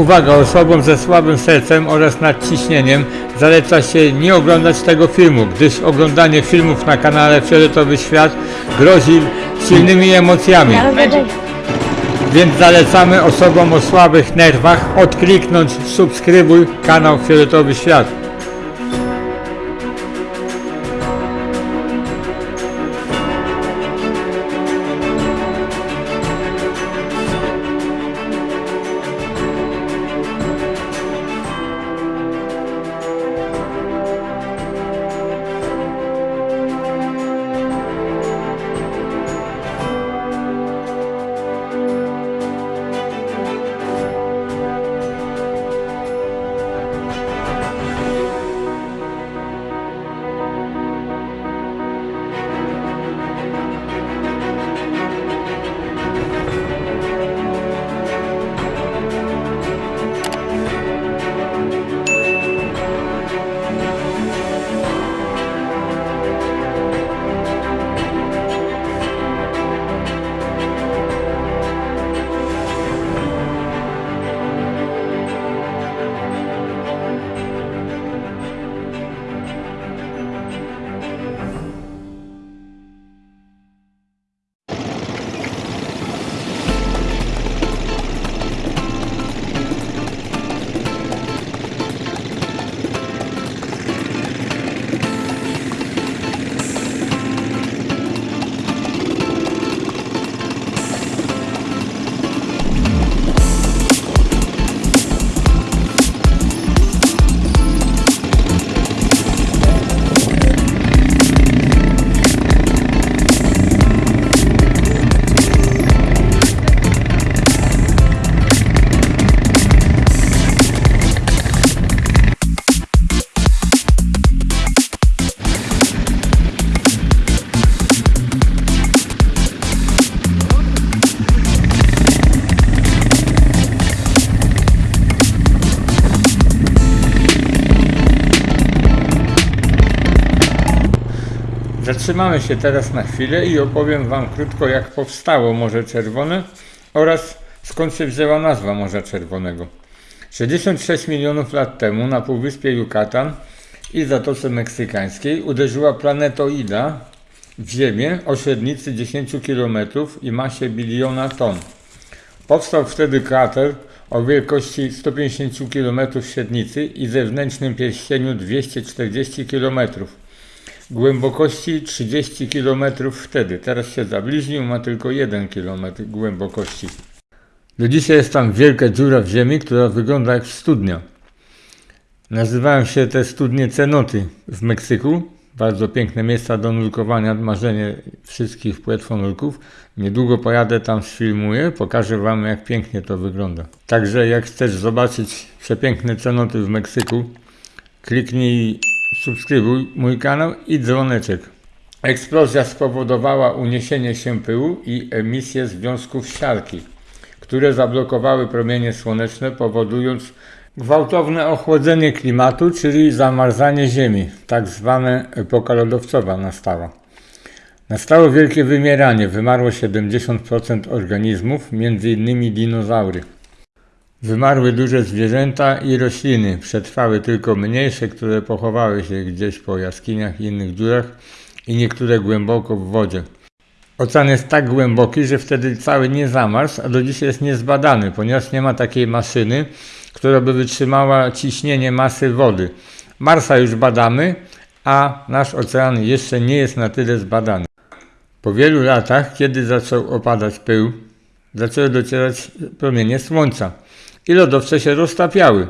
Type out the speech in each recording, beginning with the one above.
Uwaga, osobom ze słabym sercem oraz nadciśnieniem zaleca się nie oglądać tego filmu, gdyż oglądanie filmów na kanale Fioletowy Świat grozi silnymi emocjami. Więc zalecamy osobom o słabych nerwach odkliknąć subskrybuj kanał Fioletowy Świat. Zatrzymamy się teraz na chwilę i opowiem Wam krótko, jak powstało Morze Czerwone oraz skąd się wzięła nazwa Morza Czerwonego. 66 milionów lat temu na półwyspie Yucatan i Zatoce Meksykańskiej uderzyła planetoida w Ziemię o średnicy 10 km i masie biliona ton. Powstał wtedy krater o wielkości 150 km średnicy i zewnętrznym pierścieniu 240 km głębokości 30 km wtedy. Teraz się zabliźnił, ma tylko 1 km głębokości. Do dzisiaj jest tam wielka dziura w ziemi, która wygląda jak studnia. Nazywają się te studnie cenoty w Meksyku. Bardzo piękne miejsca do nurkowania, marzenie wszystkich płetwonurków. Niedługo pojadę tam, sfilmuję, pokażę Wam jak pięknie to wygląda. Także jak chcesz zobaczyć przepiękne cenoty w Meksyku, kliknij subskrybuj mój kanał i dzwoneczek. Eksplozja spowodowała uniesienie się pyłu i emisję związków siarki, które zablokowały promienie słoneczne, powodując gwałtowne ochłodzenie klimatu, czyli zamarzanie Ziemi. Tak zwane epoka lodowcowa nastała. Nastało wielkie wymieranie, wymarło 70% organizmów, m.in. dinozaury. Wymarły duże zwierzęta i rośliny, przetrwały tylko mniejsze, które pochowały się gdzieś po jaskiniach i innych dziurach i niektóre głęboko w wodzie. Ocean jest tak głęboki, że wtedy cały nie zamarzł, a do dzisiaj jest niezbadany, ponieważ nie ma takiej maszyny, która by wytrzymała ciśnienie masy wody. Marsa już badamy, a nasz ocean jeszcze nie jest na tyle zbadany. Po wielu latach, kiedy zaczął opadać pył, zaczęły docierać promienie słońca i lodowce się roztapiały.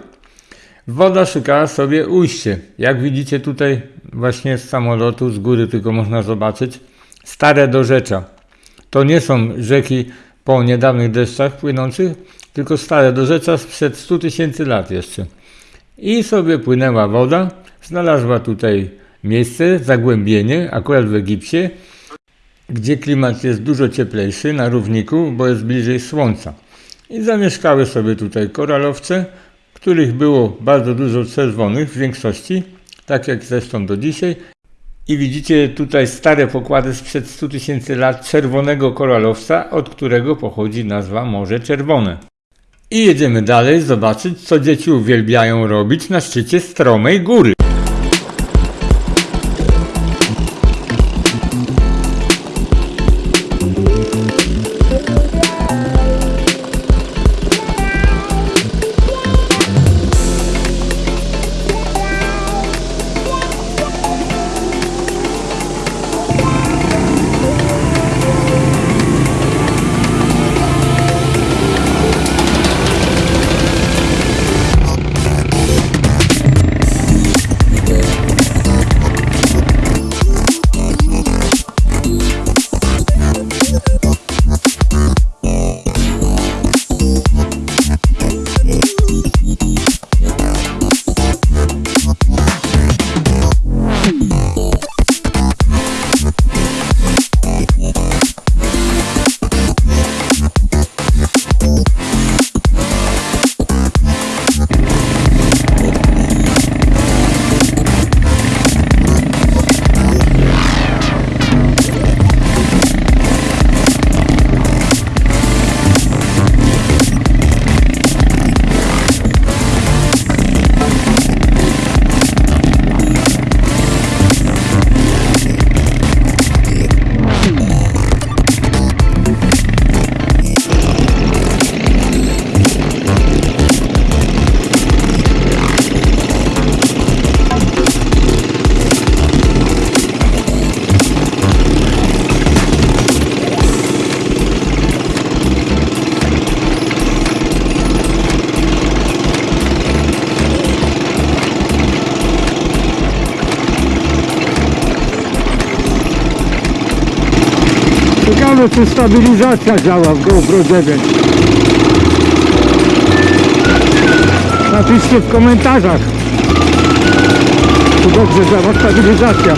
Woda szukała sobie ujście. Jak widzicie tutaj właśnie z samolotu, z góry tylko można zobaczyć, stare dorzecza. To nie są rzeki po niedawnych deszczach płynących, tylko stare dorzecza sprzed 100 tysięcy lat jeszcze. I sobie płynęła woda, znalazła tutaj miejsce, zagłębienie, akurat w Egipcie, gdzie klimat jest dużo cieplejszy na równiku, bo jest bliżej słońca. I zamieszkały sobie tutaj koralowce, których było bardzo dużo czerwonych w większości, tak jak zresztą do dzisiaj. I widzicie tutaj stare pokłady sprzed 100 tysięcy lat czerwonego koralowca, od którego pochodzi nazwa Morze Czerwone. I jedziemy dalej zobaczyć, co dzieci uwielbiają robić na szczycie stromej góry. Ciekawe czy stabilizacja działa w GoPro 9. Napiszcie w komentarzach. Czy dobrze działa stabilizacja.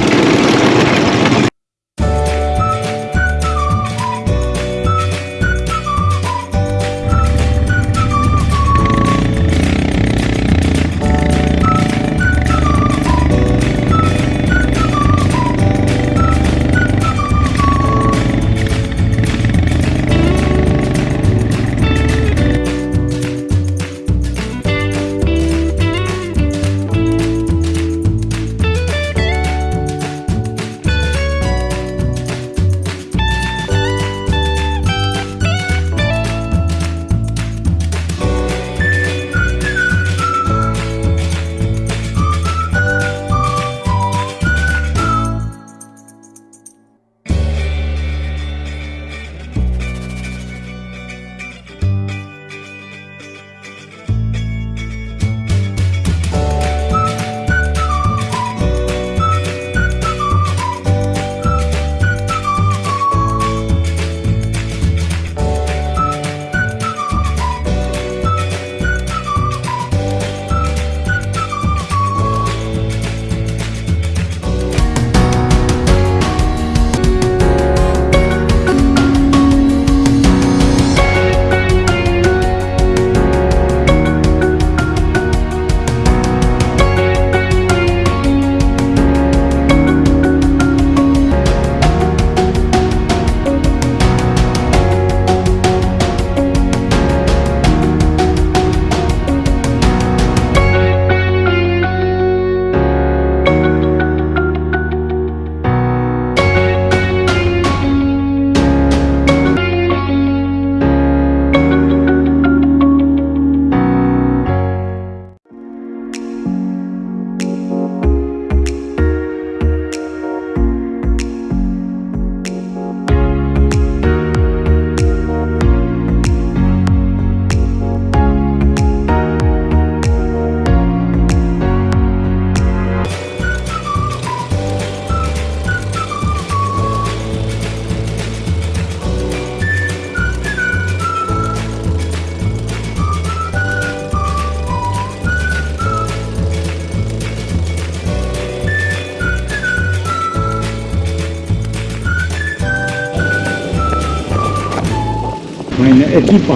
Ekipa.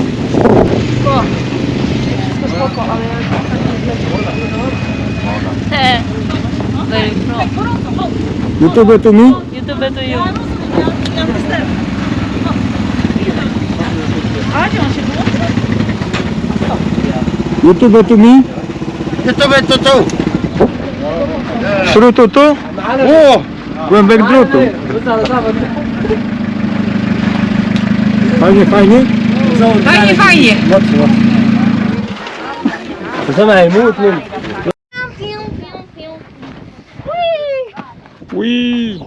Spoko, ale Te. Very pro. YouTube to mi? YouTube to you. A, gdzie on się wyłączy? YouTube to mi? YouTube to tu. Śrutu tu? O! Głębek drutu. Fajnie, fajnie? Fajnie, fajnie. Ui.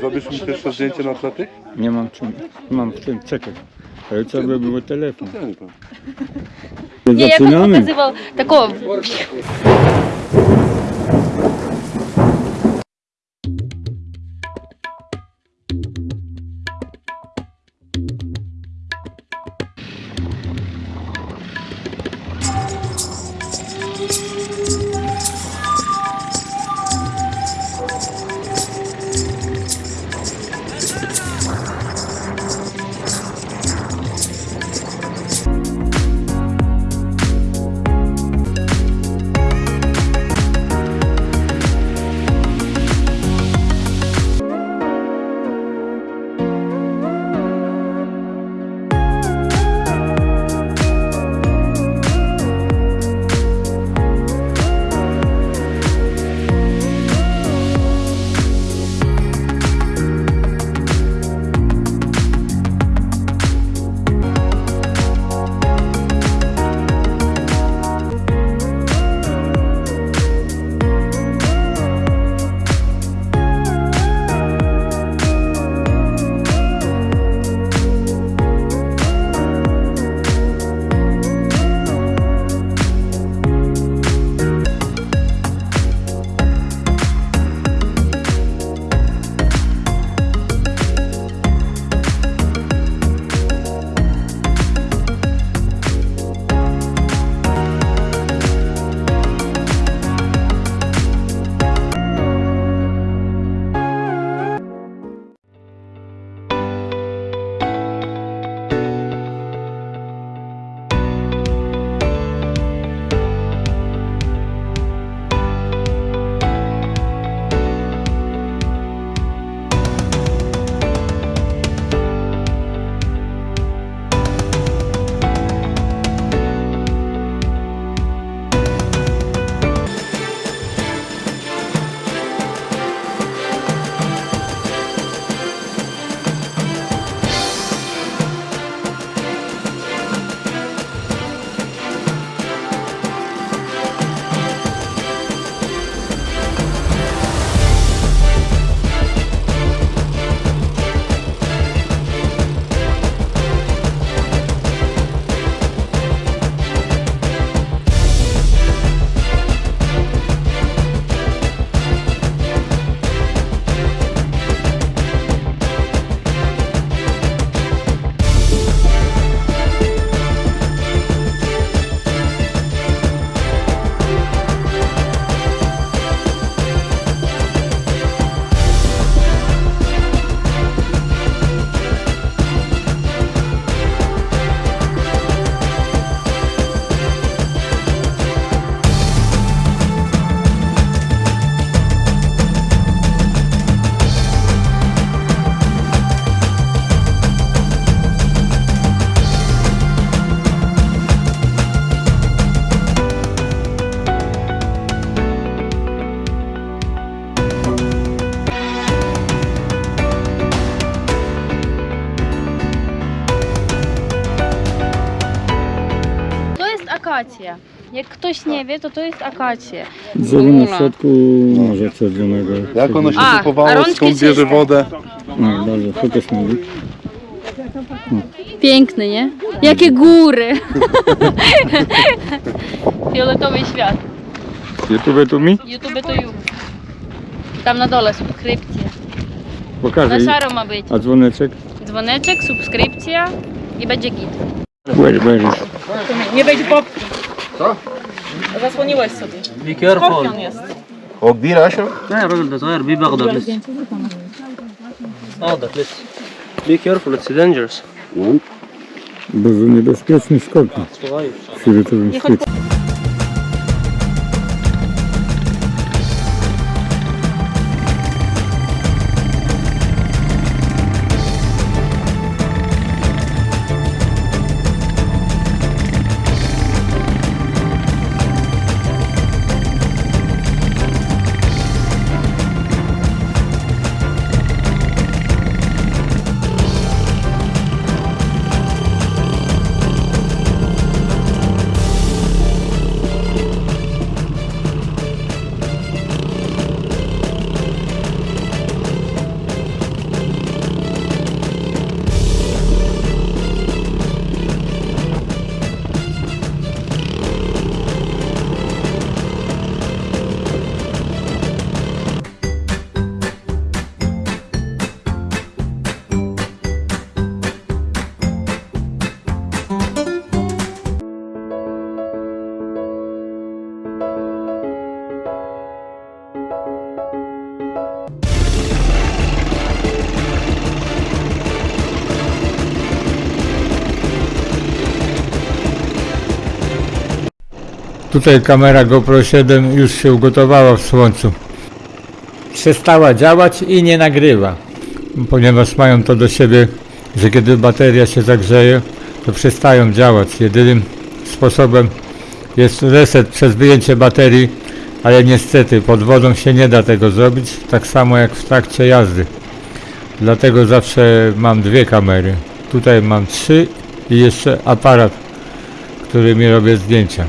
Zrobisz mi pierwsze zdjęcie na tle tych? Nie mam czym. Mam w tym, czekaj. Ale co by było telefon? Nie jak on Zaczynamy. pokazywał taką... nie wie, to to jest akacja. Drzewo na środku Morza Czerwonego. Jak ono się A, a rączki skąd bierze wodę? No, dobrze, fokus mówi. Piękny, nie? Jakie góry! Fioletowy świat. YouTube to mi? YouTube to you. Tam na dole subskrypcja. Na Pokażę. szaro ma być. A dzwoneczek? Dzwoneczek, subskrypcja i będzie git. Where, where is? Nie wejdź Bob. Co? Zasłoniłeś sobie. Be careful. Skorpion jest. Odbira się? لا يا راجل ده صغير بيه باخده لسه اخضر لسه Be careful, it's dangerous. Bardzo niebezpieczny skorpion صغير w fioletowym Tutaj kamera GoPro 7 już się ugotowała w słońcu. Przestała działać i nie nagrywa, ponieważ mają to do siebie, że kiedy bateria się zagrzeje, to przestają działać. Jedynym sposobem jest reset przez wyjęcie baterii, ale niestety pod wodą się nie da tego zrobić, tak samo jak w trakcie jazdy. Dlatego zawsze mam dwie kamery. Tutaj mam trzy i jeszcze aparat, którymi robię zdjęcia.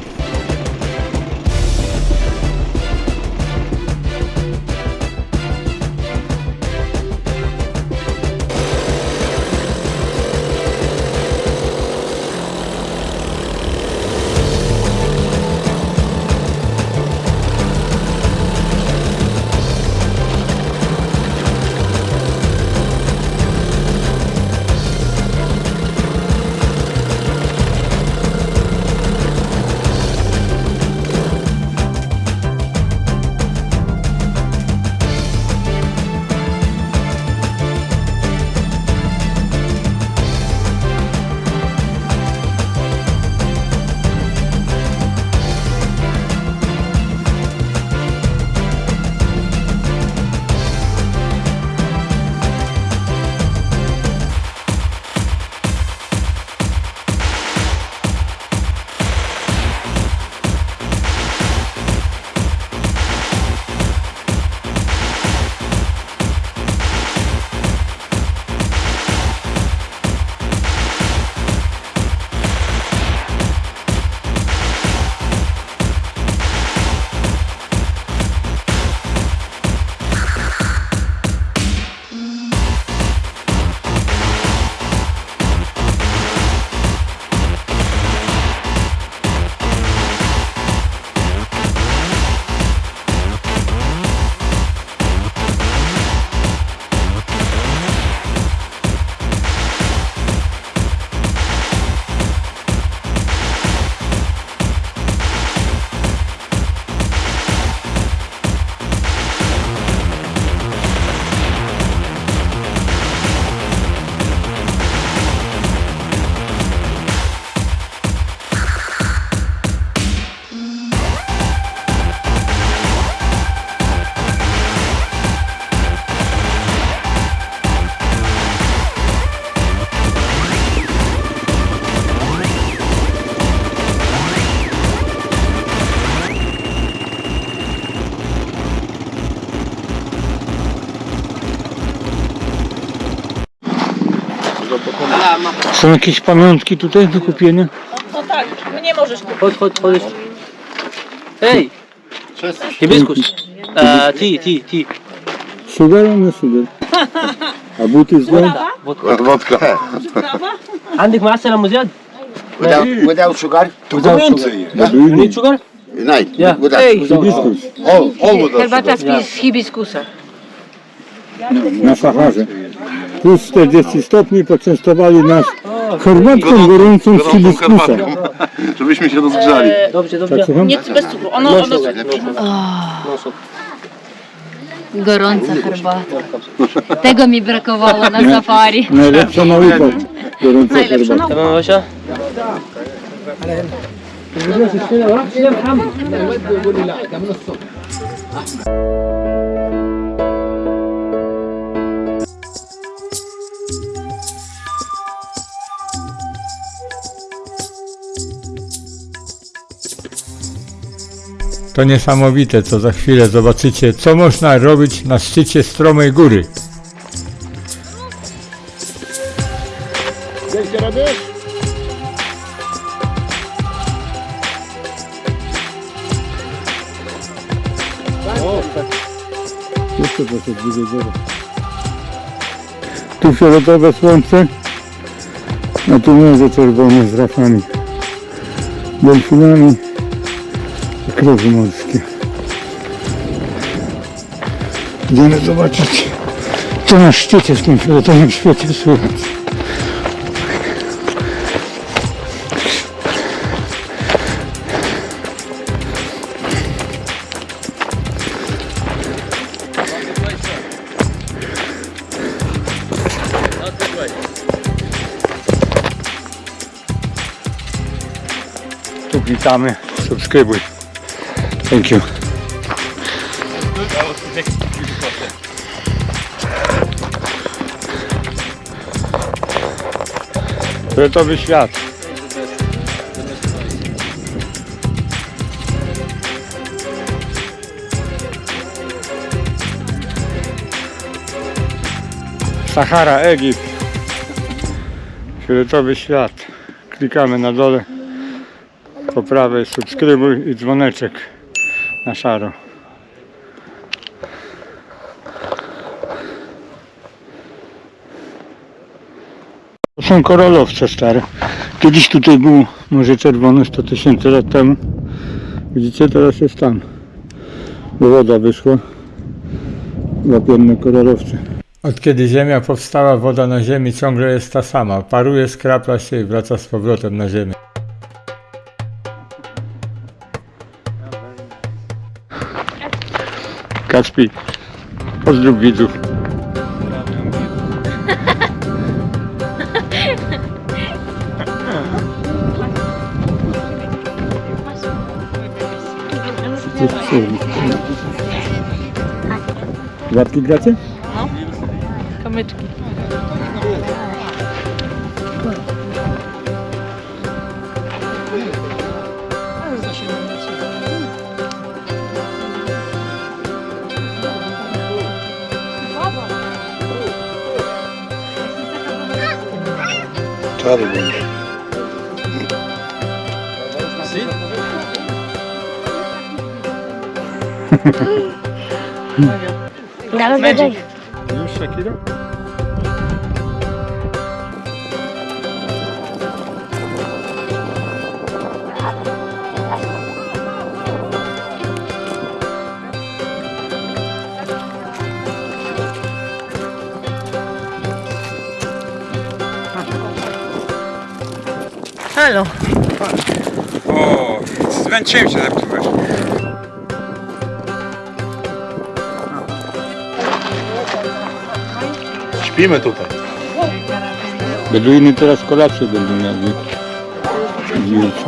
Są jakieś pamiątki tutaj do kupienia? Chodź, chodź, chodź. Ej! Hibiskus. Uh, tea, tea, tea. Sugar, nie sugar. A buty złe? Wodka. عندك معسل مزياد؟ Without, without sugar? You need sugar? Night. Yeah. Without Hibiskus. All, all without Herbata z z hibiskusa. Na Saharze. Plus 40 stopni poczęstowali nas herbatką gorącą z hibiskusa. żebyśmy się rozgrzali. Dobrze, dobrze. Tak? Nie, bez cukru. Ono, No ono... no. No. Gorąca herbata. Tego mi brakowało na safari. Najlepsza nauka. Gorąca Najlepsza herbata. To niesamowite, co za chwilę zobaczycie, co można robić na szczycie stromej góry. Jeszcze trochę bliżej góry. Tu fioletowe słońce, a tu morze czerwone z rafami, delfinami i krowy morskie. Idziemy zobaczyć, co na szczycie w tym fioletowym świecie słychać. Tu witamy, subskrybuj. Thank you. Fioletowy świat. Sahara, Egipt. Fioletowy świat. Klikamy na dole. Po prawej subskrybuj i dzwoneczek na szaro. To są korolowce stare. Kiedyś tutaj było Morze Czerwone 100 tysięcy lat temu. Widzicie, teraz jest tam. Bo woda wyszła. Łapienne korolowce. Od kiedy Ziemia powstała, woda na Ziemi ciągle jest ta sama. Paruje, skrapla się i wraca z powrotem na Ziemię. Kacpi, pozdrów widzów. Łapki gracie? Kamyczki. other one. See? That was Magic. You Shakira? Halo. O, zmęczyłem się zepsułeś. Śpimy tutaj. Beduiny teraz kolację będą mieli. Dziewczę.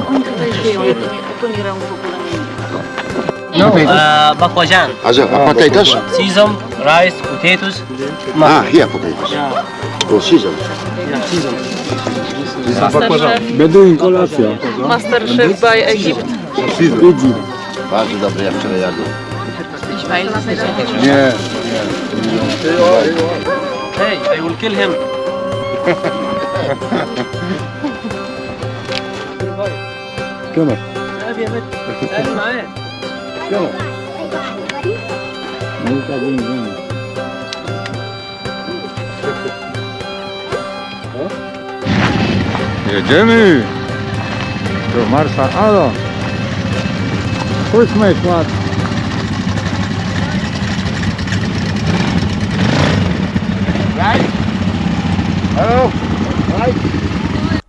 Uh, bakwajan. A, że, a potatoes? Sesame, rice, potatoes. Ah, here potatoes. Oh, season. Beduin kolacja. Masterchef by Egypt. Idzi. Bardzo dobre, ja wczoraj jadłem. Nie. Hey, I will kill him. Come on. تعال يا بنت تعالي معايا No Jedziemy do Marsa Alo. Chodźmy, kład.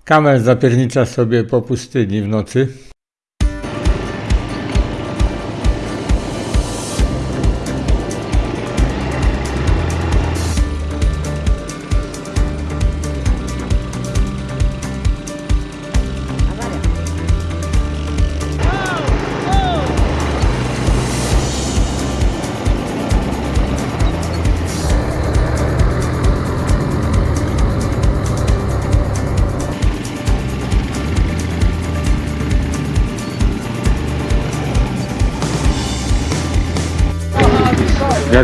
Kamel zapiernicza sobie po pustyni w nocy.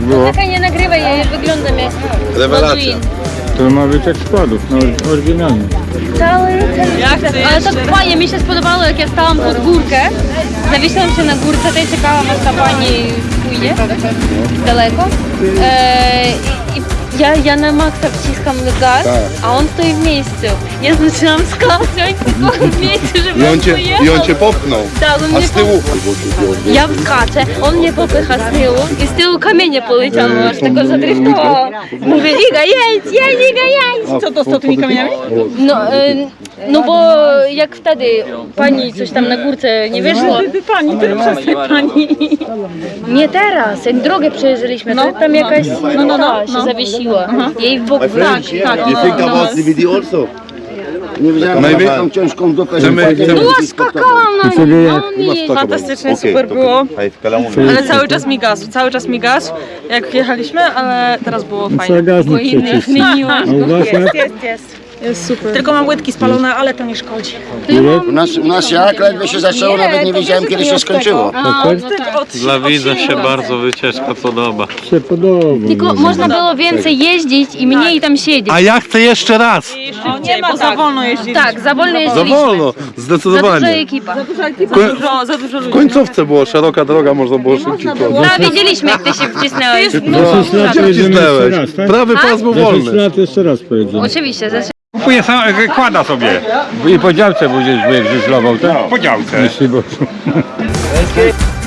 Było? Czekaj, nie nagrywaj, ja wyglądam jak Rewelacja. To ma być jak składów, no oryginalnie. Cały ten Ale tak fajnie, mi się spodobało, jak ja stałam pod górkę. Zawiesiłam się na górce, tutaj czekałam, aż ta pani pójdzie daleko. E, i, i ja, ja na maksa wciskam gaz, a on stoi w miejscu. Ja zaczynam skakać tylko w miejscu, żeby I on cię, pojechał. i on cię popchnął. Tak, on A mnie z tyłu Ja skaczę, on mnie popycha z tyłu i z tyłu kamienie poleciało, aż tego zadryftowało. Mówię, Iga, jedź, jedź, Iga, jedź! Co to z tymi kamieniami? No, e, no bo jak wtedy pani coś tam na górce nie wyszło. Pani, ty przestań pani. Nie teraz, jak drogę przejeżdżaliśmy, to tam jakaś no, no, no, się no. zawiesiła. Jej w bok Tak, tak. You think about also? Nie widziałem, Najwie- że taką ciężką dupę, Chcemy- Była, skakałam na Ciebie nim, jak? no nie. Fantastycznie, super było. Ale cały czas mi gasł, cały czas mi gasł, jak jechaliśmy, ale teraz było fajnie. gaznik Inny przecież. zmieniłaś. A u was jak? Jest, jest. Jest super. Tylko mam łydki spalone, ale to nie szkodzi. U nas, u nas jak ledwie się zaczęło, nawet nie wiedziałem kiedy się skończyło. A, no tak. Dla widza się bardzo wycieczka podoba. się podoba. Tylko można było więcej jeździć i mniej tam siedzieć. A ja chcę jeszcze raz. O, nie ma bo za wolno jeździć. Tak, za wolno Za jeździliśmy. wolno, Za duża zdecydowanie. ekipa. Za dużo, za dużo W ludzi. końcówce było szeroka droga, można było szybciej chodzić. No, wiedzieliśmy jak ty się wcisnęłeś. Za 6 lat pojedziemy jeszcze Wcisnęłeś. raz, tak? Prawy pas był Za 6 wolny. lat jeszcze raz pojedziemy. Oczywiście, Kupuje sam, kłada sobie. I po działce będziesz żużlował, tak? Po działce. Jeśli Boże.